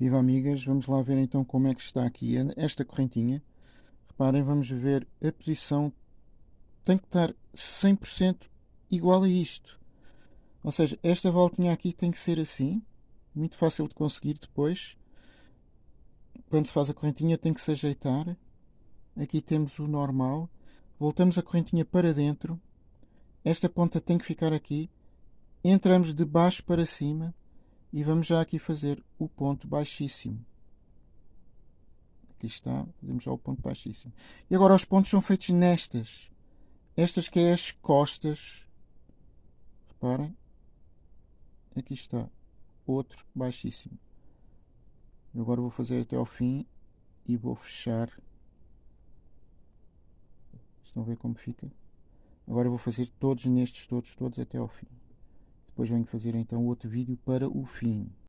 Viva amigas, vamos lá ver então como é que está aqui esta correntinha. Reparem, vamos ver a posição tem que estar 100% igual a isto. Ou seja, esta voltinha aqui tem que ser assim, muito fácil de conseguir depois. Quando se faz a correntinha tem que se ajeitar. Aqui temos o normal. Voltamos a correntinha para dentro. Esta ponta tem que ficar aqui. Entramos de baixo para cima e vamos já aqui fazer o ponto baixíssimo. Aqui está, fazemos já o ponto baixíssimo. E agora os pontos são feitos nestas. Estas que é as costas. Reparem. Aqui está. Outro baixíssimo. Agora vou fazer até ao fim e vou fechar. Estão a ver como fica? Agora vou fazer todos nestes, todos, todos até ao fim. Depois venho fazer então outro vídeo para o fim.